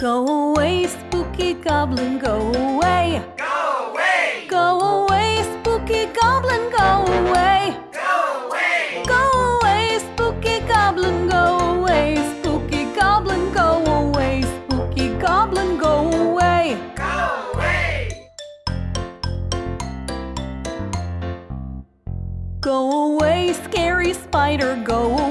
Go away, spooky goblin, go away. Go away! Go away, spooky goblin, go away. Go away! Go away, spooky goblin, go away. Spooky goblin, go away. Spooky goblin, go away. Go away! Go away, scary spider, go away.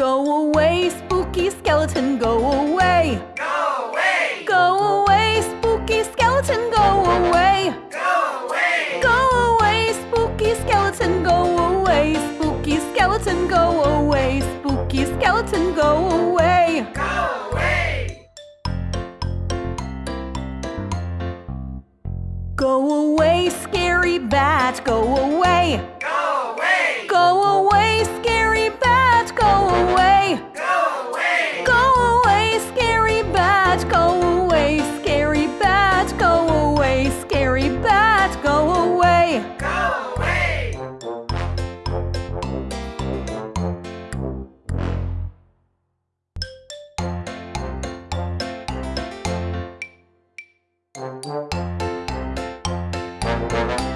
Go away, spooky skeleton, go away. Go away! Go away, spooky skeleton, go away. Go away! Go away, spooky skeleton, go away. Spooky skeleton, go away. Spooky skeleton, go away. Go away! Go away, scary bat, go away. Go Thank you.